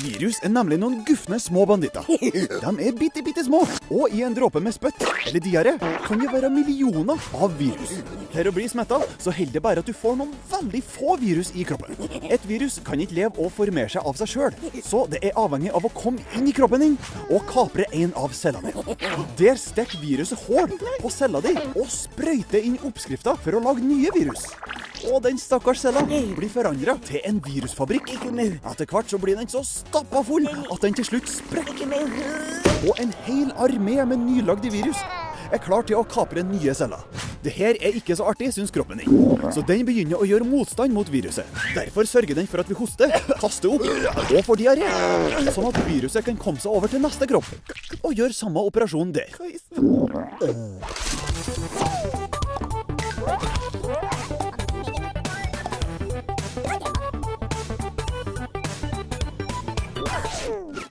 Virus er nemlig noen gufne små banditter. De er bitte, bitte små, og i en dråpe med spytt eller diaré kan det være millioner av virus. For å bli smitta så holder det bare at du får noen veldig få virus i kroppen. Et virus kan ikke leve og formere seg av seg sjøl, så det er avhengig av å komme inn i kroppen din og kapre en av cellene dine. Der stikker viruset hull på cella di og sprøyter inn oppskrifta for å lage nye virus. Og den stakkars cella blir forandra til en virusfabrikk. Etter hvert så blir den så stappa full at den til slutt sprekker. Og en hel armé med nylagde virus er klar til å kapre nye celler. Det her er ikke så artig, syns kroppen din. Så den begynner å gjøre motstand mot viruset. Derfor sørger den for at vi hoster, kaster opp og får diaré. Sånn at viruset kan komme seg over til neste kropp og gjøre samme operasjon der. Ooh!